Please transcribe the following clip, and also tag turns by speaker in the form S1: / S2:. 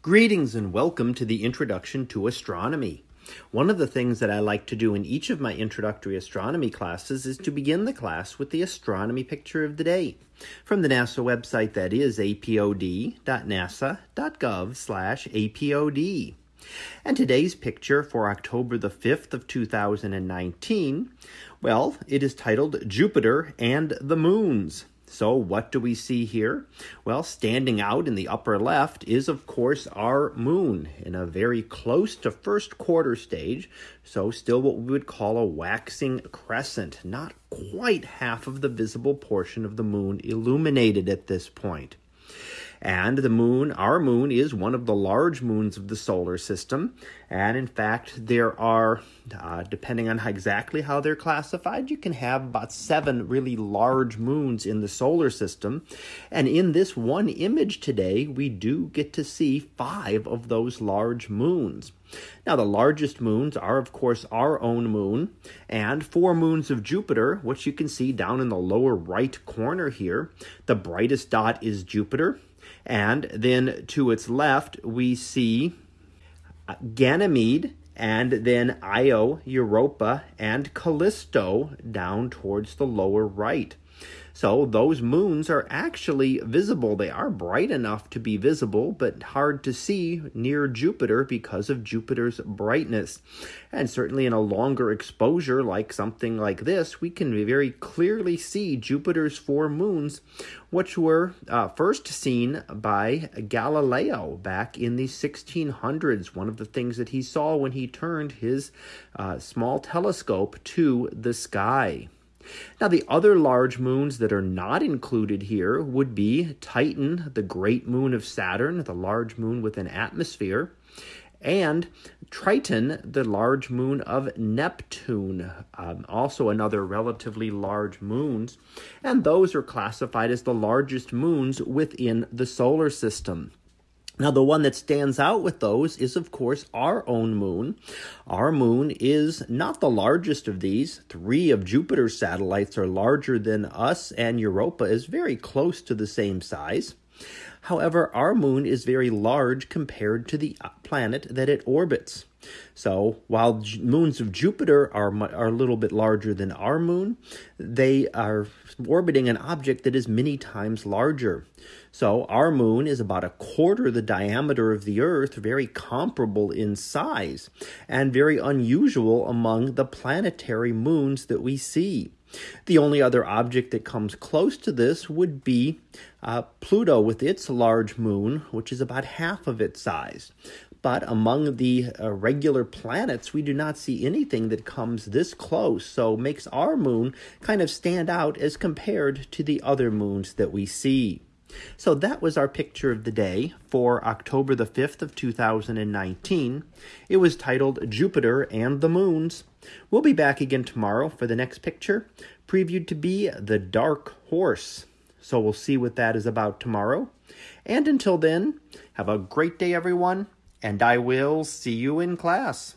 S1: Greetings and welcome to the Introduction to Astronomy. One of the things that I like to do in each of my introductory astronomy classes is to begin the class with the astronomy picture of the day from the NASA website that is apod.nasa.gov/apod. And today's picture for October the 5th of 2019, well, it is titled Jupiter and the Moons. So, what do we see here? Well, standing out in the upper left is, of course, our moon in a very close to first quarter stage. So, still what we would call a waxing crescent, not quite half of the visible portion of the moon illuminated at this point. And the moon, our moon, is one of the large moons of the solar system. And in fact, there are, uh, depending on how exactly how they're classified, you can have about seven really large moons in the solar system. And in this one image today, we do get to see five of those large moons. Now, the largest moons are, of course, our own moon and four moons of Jupiter, which you can see down in the lower right corner here. The brightest dot is Jupiter, and then to its left, we see Ganymede and then Io, Europa, and Callisto down towards the lower right. So those moons are actually visible. They are bright enough to be visible, but hard to see near Jupiter because of Jupiter's brightness. And certainly in a longer exposure, like something like this, we can very clearly see Jupiter's four moons, which were uh, first seen by Galileo back in the 1600s. One of the things that he saw when he turned his uh, small telescope to the sky. Now, the other large moons that are not included here would be Titan, the great moon of Saturn, the large moon with an atmosphere, and Triton, the large moon of Neptune, um, also another relatively large moons, and those are classified as the largest moons within the solar system. Now, the one that stands out with those is, of course, our own moon. Our moon is not the largest of these. Three of Jupiter's satellites are larger than us, and Europa is very close to the same size. However, our moon is very large compared to the planet that it orbits. So, while moons of Jupiter are, are a little bit larger than our moon, they are orbiting an object that is many times larger. So, our moon is about a quarter the diameter of the Earth, very comparable in size, and very unusual among the planetary moons that we see. The only other object that comes close to this would be uh, Pluto with its large moon, which is about half of its size. But among the uh, regular planets, we do not see anything that comes this close, so makes our moon kind of stand out as compared to the other moons that we see. So that was our picture of the day for October the 5th of 2019. It was titled Jupiter and the Moons. We'll be back again tomorrow for the next picture, previewed to be the Dark Horse. So we'll see what that is about tomorrow. And until then, have a great day, everyone, and I will see you in class.